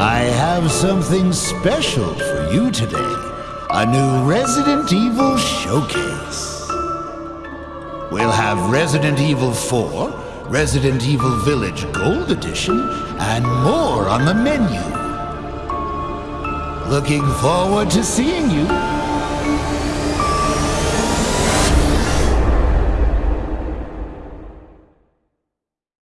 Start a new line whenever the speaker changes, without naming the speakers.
I have something special for you today. A new Resident Evil showcase. We'll have Resident Evil 4, Resident Evil Village Gold Edition, and more on the menu. Looking forward to seeing you.